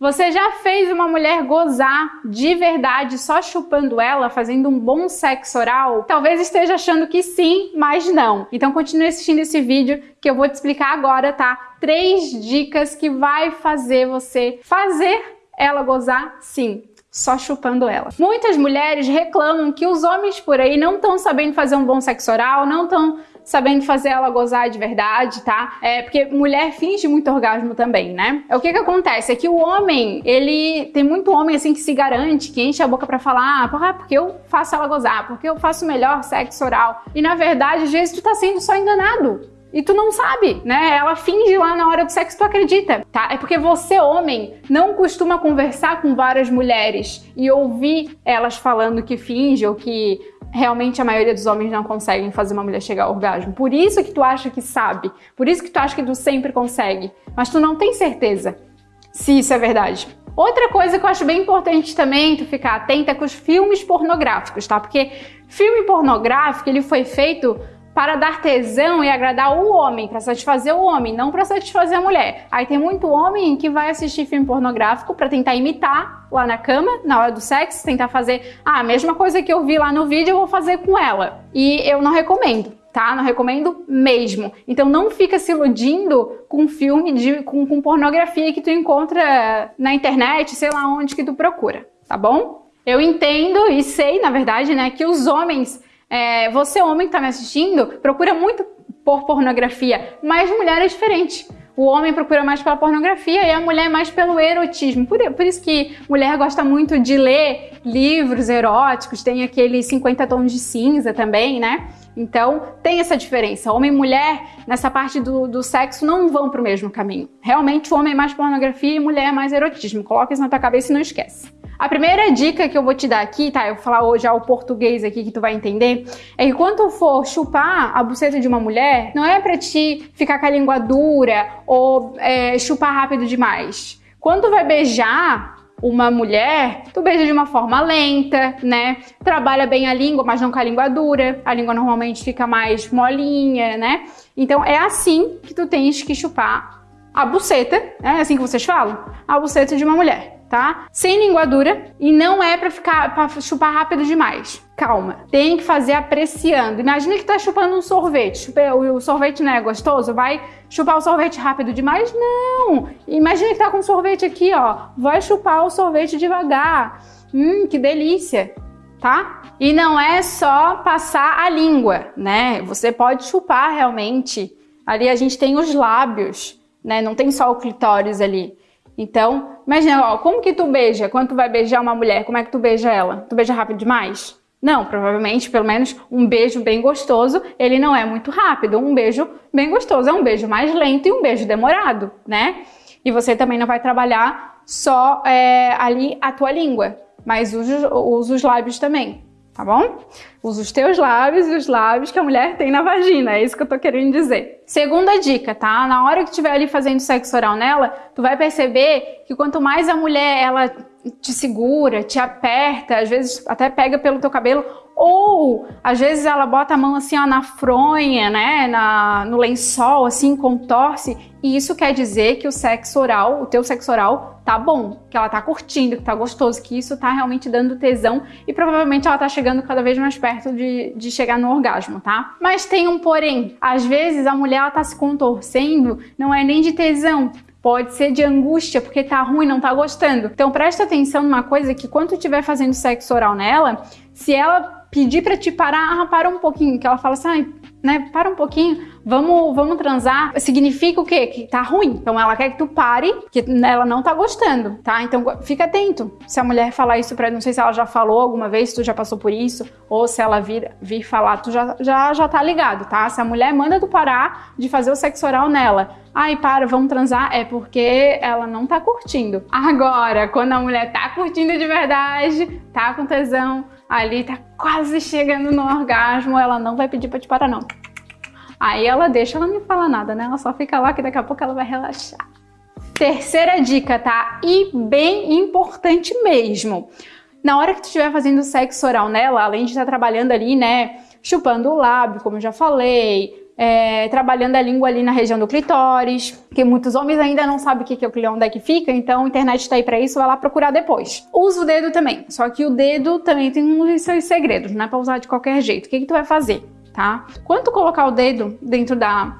Você já fez uma mulher gozar de verdade só chupando ela, fazendo um bom sexo oral? Talvez esteja achando que sim, mas não. Então continue assistindo esse vídeo que eu vou te explicar agora, tá? Três dicas que vai fazer você fazer ela gozar sim só chupando ela. Muitas mulheres reclamam que os homens por aí não estão sabendo fazer um bom sexo oral, não estão sabendo fazer ela gozar de verdade, tá? É porque mulher finge muito orgasmo também, né? É o que que acontece? É que o homem, ele tem muito homem assim que se garante, que enche a boca para falar, ah, porque eu faço ela gozar, porque eu faço melhor sexo oral. E na verdade, às vezes tu tá sendo só enganado. E tu não sabe, né? Ela finge lá na hora do sexo, tu acredita, tá? É porque você, homem, não costuma conversar com várias mulheres e ouvir elas falando que finge ou que realmente a maioria dos homens não conseguem fazer uma mulher chegar ao orgasmo. Por isso que tu acha que sabe, por isso que tu acha que tu sempre consegue, mas tu não tem certeza se isso é verdade. Outra coisa que eu acho bem importante também tu ficar atenta é com os filmes pornográficos, tá? Porque filme pornográfico, ele foi feito para dar tesão e agradar o homem, para satisfazer o homem, não para satisfazer a mulher. Aí tem muito homem que vai assistir filme pornográfico para tentar imitar lá na cama, na hora do sexo, tentar fazer ah, a mesma coisa que eu vi lá no vídeo, eu vou fazer com ela. E eu não recomendo. Tá? Não recomendo mesmo. Então não fica se iludindo com filme de, com, com pornografia que tu encontra na internet, sei lá onde que tu procura, tá bom? Eu entendo e sei, na verdade, né, que os homens é, você, homem que está me assistindo, procura muito por pornografia, mas mulher é diferente. O homem procura mais pela pornografia e a mulher mais pelo erotismo. Por, por, isso que mulher gosta muito de ler livros eróticos, tem aquele 50 tons de cinza também, né? Então, tem essa diferença. Homem e mulher, nessa parte do, do sexo, não vão para o mesmo caminho. Realmente, o homem é mais pornografia e mulher é mais erotismo. Coloca isso na tua cabeça e não esquece. A primeira dica que eu vou te dar aqui, tá? Eu vou falar hoje ao português aqui que tu vai entender, é que quando tu for chupar a buceta de uma mulher, não é pra te ficar com a língua dura ou é, chupar rápido demais. Quando tu vai beijar, uma mulher, tu beija de uma forma lenta, né? Trabalha bem a língua, mas não com a língua dura. A língua normalmente fica mais molinha, né? Então é assim que tu tens que chupar a buceta, é assim que vocês falam? A buceta de uma mulher tá? Sem linguadura e não é para ficar para chupar rápido demais. Calma, tem que fazer apreciando. Imagina que tá chupando um sorvete. O sorvete não é gostoso? Vai chupar o sorvete rápido demais? Não! Imagina que tá com sorvete aqui, ó. Vai chupar o sorvete devagar. Hum, que delícia! Tá? E não é só passar a língua, né? Você pode chupar realmente. Ali a gente tem os lábios, né? Não tem só o clitóris ali. Então, imagina, ó, como que tu beija? Quando tu vai beijar uma mulher, como é que tu beija ela? Tu beija rápido demais? Não, provavelmente, pelo menos um beijo bem gostoso, ele não é muito rápido. Um beijo bem gostoso é um beijo mais lento e um beijo demorado, né? E você também não vai trabalhar só é, ali a tua língua, mas usa, os lábios também tá bom? Usa os teus lábios e os lábios que a mulher tem na vagina, é isso que eu tô querendo dizer. Segunda dica, tá? Na hora que estiver ali fazendo sexo oral nela, tu vai perceber que quanto mais a mulher ela te segura, te aperta, às vezes até pega pelo teu cabelo, ou às vezes ela bota a mão assim ó, na fronha, né, na, no lençol, assim, contorce, e isso quer dizer que o sexo oral, o teu sexo oral tá bom, que ela tá curtindo, que tá gostoso, que isso tá realmente dando tesão e provavelmente ela tá chegando cada vez mais perto de, de chegar no orgasmo, tá? Mas tem um porém, às vezes a mulher ela tá se contorcendo, não é nem de tesão, pode ser de angústia, porque tá ruim, não tá gostando. Então presta atenção numa coisa que quando tu estiver fazendo sexo oral nela, se ela pedir para te parar, ah, para um pouquinho, que ela fala assim, né, para um pouquinho, vamos, vamos transar, significa o quê? Que tá ruim. Então ela quer que tu pare, que ela não tá gostando, tá? Então fica atento. Se a mulher falar isso pra, não sei se ela já falou alguma vez, tu já passou por isso, ou se ela vir, vir falar, tu já, já, já tá ligado, tá? Se a mulher manda tu parar de fazer o sexo oral nela, ai, para, vamos transar, é porque ela não tá curtindo. Agora, quando a mulher tá curtindo de verdade, tá com tesão, ali tá quase chegando no orgasmo, ela não vai pedir pra te parar não. Aí ela deixa, ela não fala nada, né? Ela só fica lá que daqui a pouco ela vai relaxar. Terceira dica, tá? E bem importante mesmo. Na hora que tu estiver fazendo sexo oral nela, além de estar trabalhando ali, né, chupando o lábio, como eu já falei, é, trabalhando a língua ali na região do clitóris, que muitos homens ainda não sabem o que é o clitóris, onde é que fica, então a internet está aí para isso, vai lá procurar depois. Usa o dedo também, só que o dedo também tem uns seus segredos, não é para usar de qualquer jeito. O que, que tu vai fazer, tá? Quando tu colocar o dedo dentro da,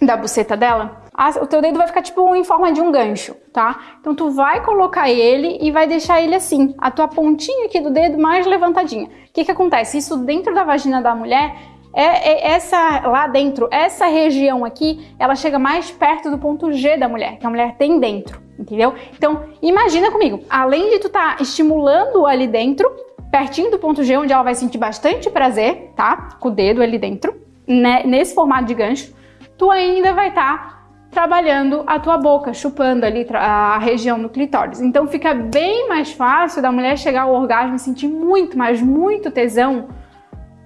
da buceta dela, o teu dedo vai ficar tipo em forma de um gancho, tá? Então tu vai colocar ele e vai deixar ele assim, a tua pontinha aqui do dedo mais levantadinha. O que que acontece? Isso dentro da vagina da mulher é, é, essa lá dentro, essa região aqui, ela chega mais perto do ponto G da mulher, que a mulher tem dentro, entendeu? Então, imagina comigo, além de tu tá estimulando ali dentro, pertinho do ponto G, onde ela vai sentir bastante prazer, tá? Com o dedo ali dentro, né? nesse formato de gancho, tu ainda vai estar tá trabalhando a tua boca, chupando ali a região do clitóris. Então fica bem mais fácil da mulher chegar ao orgasmo e sentir muito, mas muito tesão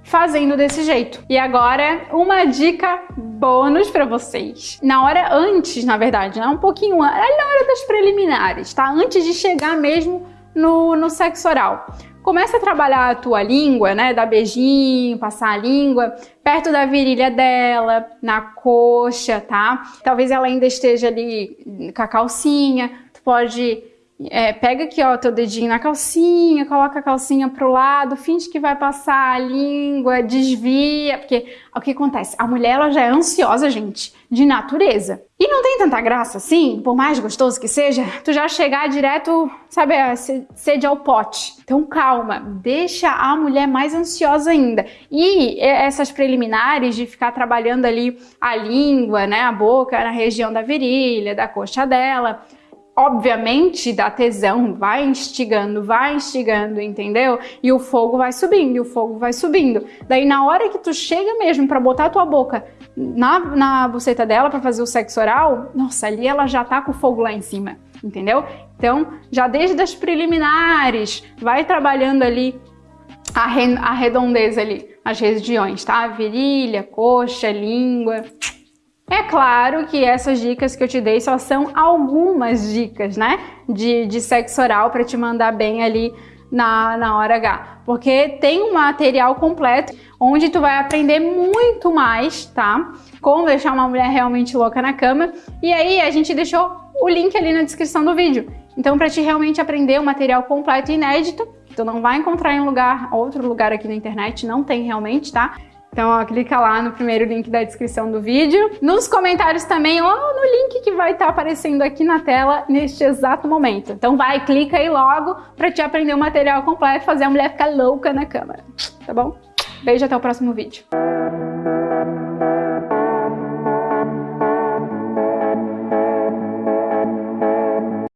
fazendo desse jeito. E agora, uma dica bônus para vocês. Na hora antes, na verdade, né? um pouquinho antes, na hora das preliminares, tá? Antes de chegar mesmo no, no sexo oral. Começa a trabalhar a tua língua, né? Dar beijinho, passar a língua perto da virilha dela, na coxa, tá? Talvez ela ainda esteja ali com a calcinha. Tu pode é, pega aqui, ó, teu dedinho na calcinha, coloca a calcinha pro lado, finge que vai passar a língua, desvia, porque o que acontece? A mulher, ela já é ansiosa, gente, de natureza. E não tem tanta graça assim, por mais gostoso que seja, tu já chegar direto, sabe, sede ao pote. Então calma, deixa a mulher mais ansiosa ainda. E essas preliminares de ficar trabalhando ali a língua, né, a boca na região da virilha, da coxa dela, obviamente dá tesão, vai instigando, vai instigando, entendeu? E o fogo vai subindo, e o fogo vai subindo. Daí na hora que tu chega mesmo para botar a tua boca na, na buceta dela para fazer o sexo oral, nossa, ali ela já tá com o fogo lá em cima, entendeu? Então, já desde as preliminares, vai trabalhando ali a, re, a redondeza ali, as regiões, tá? Virilha, coxa, língua. É claro que essas dicas que eu te dei só são algumas dicas, né? De, de sexo oral para te mandar bem ali na, na hora H. Porque tem um material completo onde tu vai aprender muito mais, tá? Como deixar uma mulher realmente louca na cama. E aí a gente deixou o link ali na descrição do vídeo. Então, para te realmente aprender o um material completo e inédito, tu não vai encontrar em lugar, outro lugar aqui na internet, não tem realmente, tá? Então, ó, clica lá no primeiro link da descrição do vídeo. Nos comentários também, ou no link que vai estar tá aparecendo aqui na tela neste exato momento. Então vai, clica aí logo para te aprender o material completo e fazer a mulher ficar louca na câmera. Tá bom? Beijo, até o próximo vídeo.